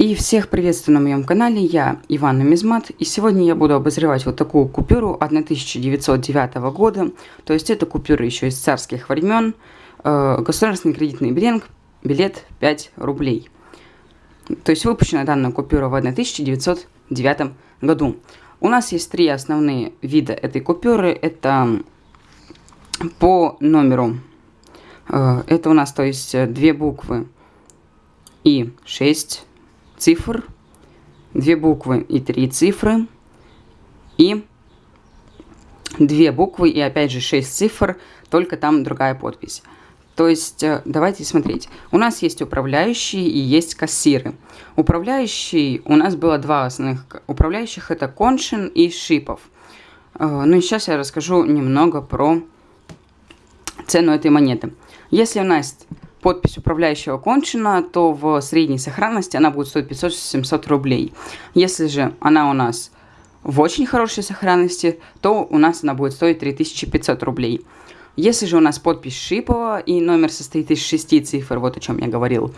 И всех приветствую на моем канале, я Иван Нумизмат, и сегодня я буду обозревать вот такую купюру 1909 года, то есть это купюра еще из царских времен, э, государственный кредитный билет, билет 5 рублей. То есть выпущена данная купюра в 1909 году. У нас есть три основные вида этой купюры, это по номеру, э, это у нас то есть две буквы и 6 цифр, две буквы и три цифры, и две буквы и опять же шесть цифр, только там другая подпись. То есть, э, давайте смотреть. У нас есть управляющие и есть кассиры. Управляющий, у нас было два основных управляющих, это Коншин и Шипов. Э, ну и сейчас я расскажу немного про цену этой монеты. Если у нас подпись управляющего кончена, то в средней сохранности она будет стоить 500-700 рублей. Если же она у нас в очень хорошей сохранности, то у нас она будет стоить 3500 рублей. Если же у нас подпись Шипова и номер состоит из шести цифр, вот о чем я говорил,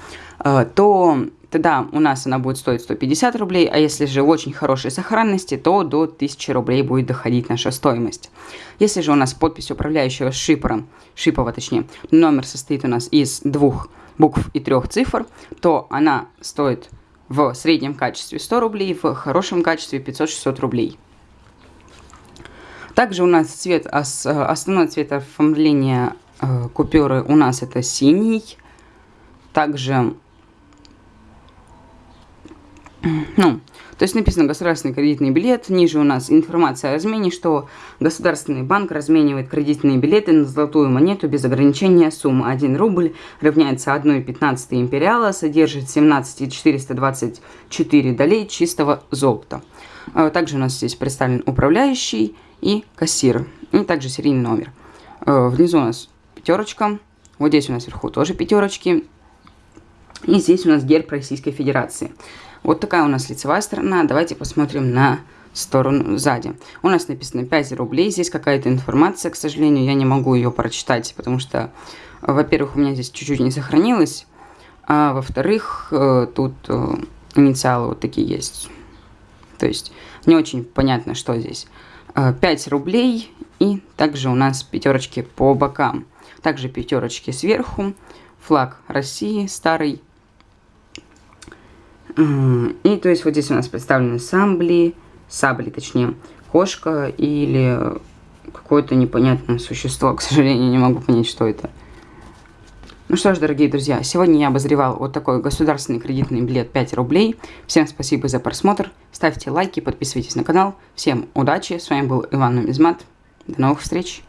э, то тогда у нас она будет стоить 150 рублей, а если же в очень хорошей сохранности, то до 1000 рублей будет доходить наша стоимость. Если же у нас подпись управляющего шипера, Шипова точнее, номер состоит у нас из двух букв и трех цифр, то она стоит в среднем качестве 100 рублей, в хорошем качестве 500-600 рублей. Также у нас цвет, основной цвет оформления э, купюры у нас это синий. Также ну, то есть написано государственный кредитный билет, ниже у нас информация о размене, что Государственный банк разменивает кредитные билеты на золотую монету без ограничения суммы. 1 рубль равняется 1,15 империала, содержит 17,424 долей чистого золота. А также у нас здесь представлен управляющий и кассир, и также серийный номер. А внизу у нас пятерочка, вот здесь у нас вверху тоже пятерочки, и здесь у нас герб Российской Федерации. Вот такая у нас лицевая сторона. Давайте посмотрим на сторону сзади. У нас написано 5 рублей. Здесь какая-то информация, к сожалению, я не могу ее прочитать, потому что, во-первых, у меня здесь чуть-чуть не сохранилось, а во-вторых, э, тут э, инициалы вот такие есть. То есть не очень понятно, что здесь. 5 э, рублей и также у нас пятерочки по бокам. Также пятерочки сверху. Флаг России старый и то есть вот здесь у нас представлены самбли, сабли точнее, кошка или какое-то непонятное существо. К сожалению, не могу понять, что это. Ну что ж, дорогие друзья, сегодня я обозревал вот такой государственный кредитный билет 5 рублей. Всем спасибо за просмотр. Ставьте лайки, подписывайтесь на канал. Всем удачи. С вами был Иван Нумизмат. До новых встреч.